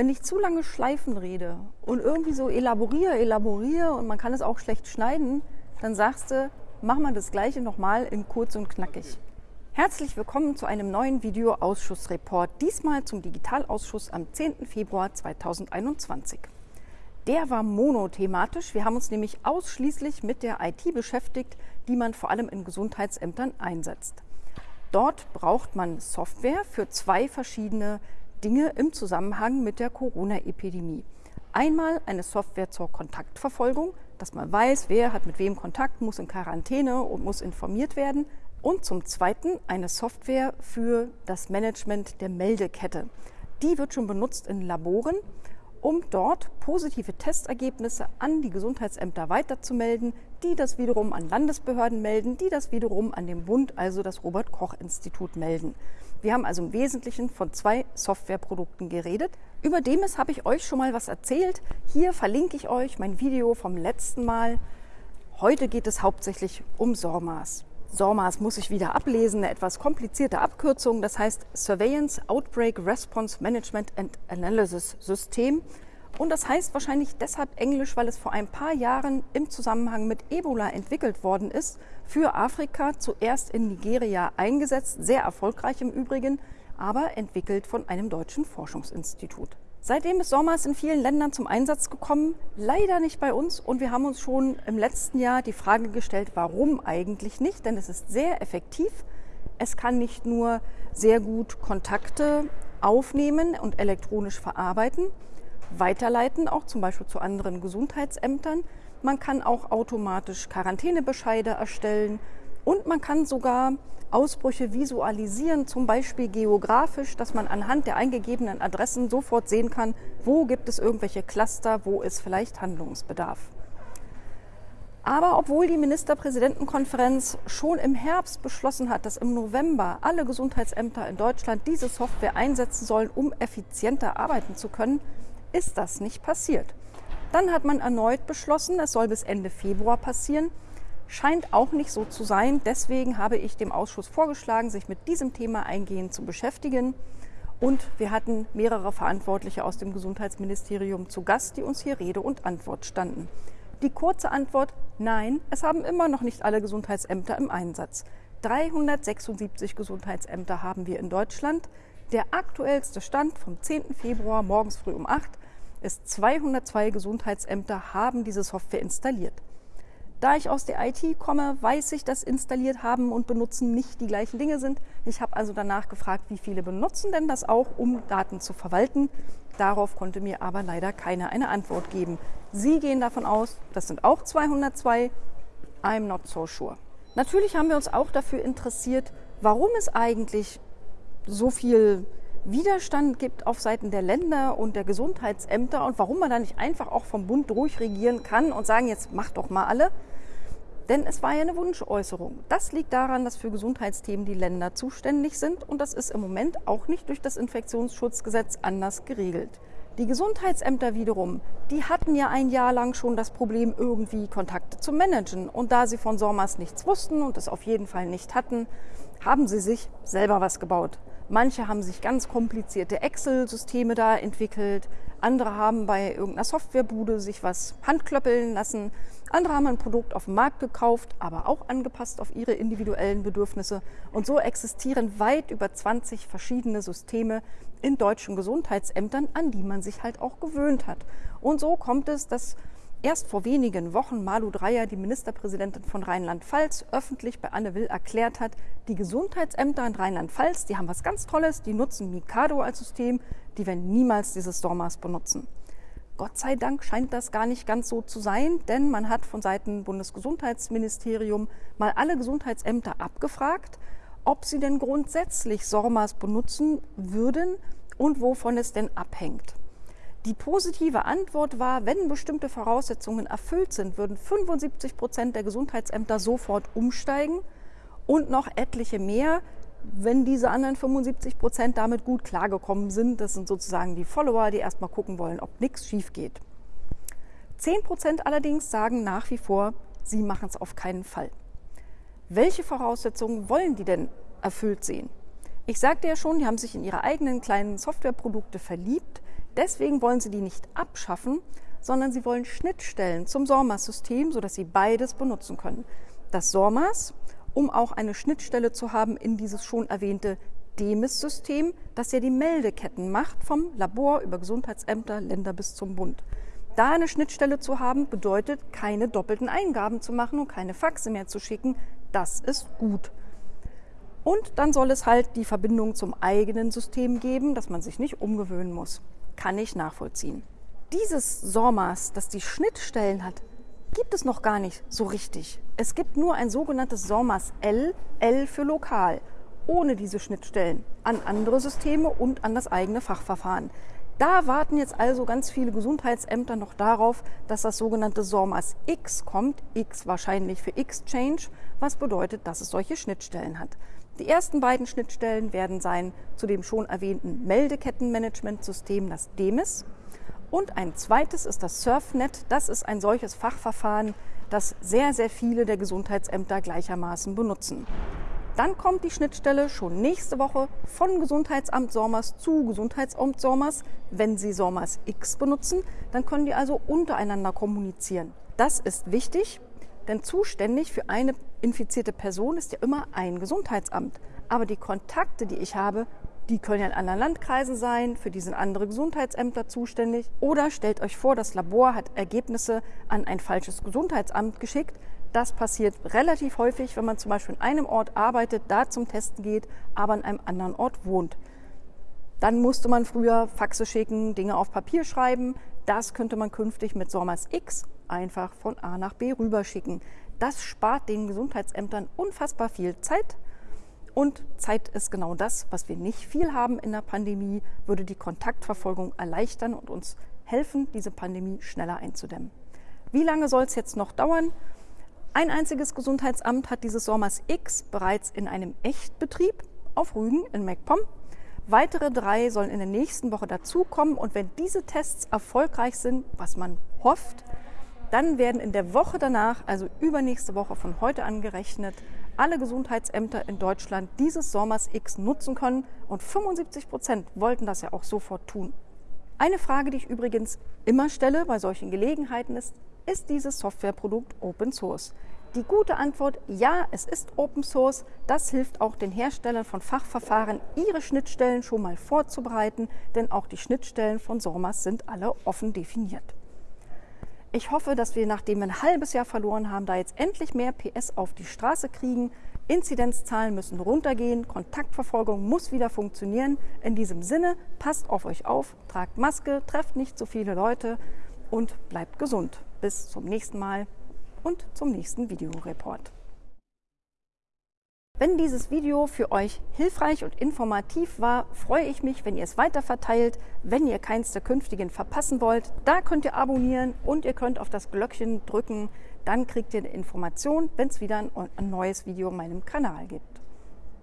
Wenn ich zu lange Schleifen rede und irgendwie so elaboriere, elaboriere und man kann es auch schlecht schneiden, dann sagst du, mach mal das Gleiche nochmal in kurz und knackig. Herzlich willkommen zu einem neuen Videoausschussreport, diesmal zum Digitalausschuss am 10. Februar 2021. Der war monothematisch. Wir haben uns nämlich ausschließlich mit der IT beschäftigt, die man vor allem in Gesundheitsämtern einsetzt. Dort braucht man Software für zwei verschiedene Dinge im Zusammenhang mit der Corona-Epidemie. Einmal eine Software zur Kontaktverfolgung, dass man weiß, wer hat mit wem Kontakt, muss in Quarantäne und muss informiert werden. Und zum Zweiten eine Software für das Management der Meldekette. Die wird schon benutzt in Laboren um dort positive Testergebnisse an die Gesundheitsämter weiterzumelden, die das wiederum an Landesbehörden melden, die das wiederum an den Bund, also das Robert Koch Institut melden. Wir haben also im Wesentlichen von zwei Softwareprodukten geredet. Über Demis habe ich euch schon mal was erzählt. Hier verlinke ich euch mein Video vom letzten Mal. Heute geht es hauptsächlich um SORMAS. SORMAS muss ich wieder ablesen, eine etwas komplizierte Abkürzung. Das heißt Surveillance Outbreak Response Management and Analysis System. Und das heißt wahrscheinlich deshalb Englisch, weil es vor ein paar Jahren im Zusammenhang mit Ebola entwickelt worden ist. Für Afrika zuerst in Nigeria eingesetzt, sehr erfolgreich im Übrigen, aber entwickelt von einem deutschen Forschungsinstitut. Seitdem ist Sommers in vielen Ländern zum Einsatz gekommen, leider nicht bei uns. Und wir haben uns schon im letzten Jahr die Frage gestellt, warum eigentlich nicht? Denn es ist sehr effektiv. Es kann nicht nur sehr gut Kontakte aufnehmen und elektronisch verarbeiten, weiterleiten, auch zum Beispiel zu anderen Gesundheitsämtern. Man kann auch automatisch Quarantänebescheide erstellen und man kann sogar Ausbrüche visualisieren, zum Beispiel geografisch, dass man anhand der eingegebenen Adressen sofort sehen kann, wo gibt es irgendwelche Cluster, wo ist vielleicht Handlungsbedarf. Aber obwohl die Ministerpräsidentenkonferenz schon im Herbst beschlossen hat, dass im November alle Gesundheitsämter in Deutschland diese Software einsetzen sollen, um effizienter arbeiten zu können, ist das nicht passiert. Dann hat man erneut beschlossen, es soll bis Ende Februar passieren scheint auch nicht so zu sein. Deswegen habe ich dem Ausschuss vorgeschlagen, sich mit diesem Thema eingehend zu beschäftigen. Und wir hatten mehrere Verantwortliche aus dem Gesundheitsministerium zu Gast, die uns hier Rede und Antwort standen. Die kurze Antwort, nein, es haben immer noch nicht alle Gesundheitsämter im Einsatz. 376 Gesundheitsämter haben wir in Deutschland. Der aktuellste Stand vom 10. Februar morgens früh um 8 ist 202 Gesundheitsämter haben diese Software installiert. Da ich aus der IT komme, weiß ich, dass installiert haben und benutzen nicht die gleichen Dinge sind. Ich habe also danach gefragt, wie viele benutzen denn das auch, um Daten zu verwalten. Darauf konnte mir aber leider keiner eine Antwort geben. Sie gehen davon aus, das sind auch 202. I'm not so sure. Natürlich haben wir uns auch dafür interessiert, warum es eigentlich so viel Widerstand gibt auf Seiten der Länder und der Gesundheitsämter und warum man da nicht einfach auch vom Bund durchregieren kann und sagen, jetzt macht doch mal alle. Denn es war ja eine Wunschäußerung. Das liegt daran, dass für Gesundheitsthemen die Länder zuständig sind und das ist im Moment auch nicht durch das Infektionsschutzgesetz anders geregelt. Die Gesundheitsämter wiederum, die hatten ja ein Jahr lang schon das Problem, irgendwie Kontakte zu managen. Und da sie von SORMAS nichts wussten und es auf jeden Fall nicht hatten, haben sie sich selber was gebaut. Manche haben sich ganz komplizierte Excel-Systeme da entwickelt. Andere haben bei irgendeiner Softwarebude sich was handklöppeln lassen. Andere haben ein Produkt auf dem Markt gekauft, aber auch angepasst auf ihre individuellen Bedürfnisse. Und so existieren weit über 20 verschiedene Systeme in deutschen Gesundheitsämtern, an die man sich halt auch gewöhnt hat. Und so kommt es, dass erst vor wenigen Wochen Malu Dreyer, die Ministerpräsidentin von Rheinland-Pfalz, öffentlich bei Anne Will erklärt hat, die Gesundheitsämter in Rheinland-Pfalz, die haben was ganz Tolles, die nutzen Mikado als System, die werden niemals dieses Stormers benutzen. Gott sei Dank scheint das gar nicht ganz so zu sein, denn man hat von Seiten Bundesgesundheitsministerium mal alle Gesundheitsämter abgefragt, ob sie denn grundsätzlich SORMAS benutzen würden und wovon es denn abhängt. Die positive Antwort war, wenn bestimmte Voraussetzungen erfüllt sind, würden 75 Prozent der Gesundheitsämter sofort umsteigen und noch etliche mehr, wenn diese anderen 75 Prozent damit gut klargekommen sind. Das sind sozusagen die Follower, die erstmal gucken wollen, ob nichts schief geht. 10 Prozent allerdings sagen nach wie vor, sie machen es auf keinen Fall. Welche Voraussetzungen wollen die denn erfüllt sehen? Ich sagte ja schon, die haben sich in ihre eigenen kleinen Softwareprodukte verliebt Deswegen wollen sie die nicht abschaffen, sondern sie wollen Schnittstellen zum SORMAS-System, sodass sie beides benutzen können. Das SORMAS, um auch eine Schnittstelle zu haben in dieses schon erwähnte DEMIS-System, das ja die Meldeketten macht, vom Labor über Gesundheitsämter, Länder bis zum Bund. Da eine Schnittstelle zu haben, bedeutet, keine doppelten Eingaben zu machen und keine Faxe mehr zu schicken. Das ist gut. Und dann soll es halt die Verbindung zum eigenen System geben, dass man sich nicht umgewöhnen muss. Kann ich nachvollziehen. Dieses SORMAS, das die Schnittstellen hat, gibt es noch gar nicht so richtig. Es gibt nur ein sogenanntes SORMAS L, L für lokal, ohne diese Schnittstellen an andere Systeme und an das eigene Fachverfahren. Da warten jetzt also ganz viele Gesundheitsämter noch darauf, dass das sogenannte SORMAS X kommt, X wahrscheinlich für Exchange, was bedeutet, dass es solche Schnittstellen hat. Die ersten beiden Schnittstellen werden sein zu dem schon erwähnten Meldekettenmanagementsystem, das DEMIS. Und ein zweites ist das SurfNet. Das ist ein solches Fachverfahren, das sehr, sehr viele der Gesundheitsämter gleichermaßen benutzen. Dann kommt die Schnittstelle schon nächste Woche von Gesundheitsamt Sormas zu Gesundheitsamt Sormas. Wenn Sie Sormas X benutzen, dann können die also untereinander kommunizieren. Das ist wichtig, denn zuständig für eine infizierte Person ist ja immer ein Gesundheitsamt. Aber die Kontakte, die ich habe, die können ja in anderen Landkreisen sein, für die sind andere Gesundheitsämter zuständig. Oder stellt euch vor, das Labor hat Ergebnisse an ein falsches Gesundheitsamt geschickt. Das passiert relativ häufig, wenn man zum Beispiel in einem Ort arbeitet, da zum Testen geht, aber an einem anderen Ort wohnt. Dann musste man früher Faxe schicken, Dinge auf Papier schreiben. Das könnte man künftig mit SORMAS X einfach von A nach B rüberschicken. Das spart den Gesundheitsämtern unfassbar viel Zeit. Und Zeit ist genau das, was wir nicht viel haben in der Pandemie, würde die Kontaktverfolgung erleichtern und uns helfen, diese Pandemie schneller einzudämmen. Wie lange soll es jetzt noch dauern? Ein einziges Gesundheitsamt hat dieses SORMAS X bereits in einem Echtbetrieb auf Rügen in MacPom. Weitere drei sollen in der nächsten Woche dazukommen und wenn diese Tests erfolgreich sind, was man hofft, dann werden in der Woche danach, also übernächste Woche von heute an gerechnet, alle Gesundheitsämter in Deutschland dieses SORMAS X nutzen können und 75 Prozent wollten das ja auch sofort tun. Eine Frage, die ich übrigens immer stelle bei solchen Gelegenheiten ist, ist dieses Softwareprodukt Open Source? Die gute Antwort, ja, es ist Open Source. Das hilft auch den Herstellern von Fachverfahren, ihre Schnittstellen schon mal vorzubereiten, denn auch die Schnittstellen von SORMAS sind alle offen definiert. Ich hoffe, dass wir, nachdem wir ein halbes Jahr verloren haben, da jetzt endlich mehr PS auf die Straße kriegen. Inzidenzzahlen müssen runtergehen, Kontaktverfolgung muss wieder funktionieren. In diesem Sinne, passt auf euch auf, tragt Maske, trefft nicht so viele Leute und bleibt gesund. Bis zum nächsten Mal und zum nächsten Videoreport. Wenn dieses Video für euch hilfreich und informativ war, freue ich mich, wenn ihr es weiterverteilt. Wenn ihr keins der künftigen verpassen wollt, da könnt ihr abonnieren und ihr könnt auf das Glöckchen drücken. Dann kriegt ihr eine Information, wenn es wieder ein, ein neues Video auf meinem Kanal gibt.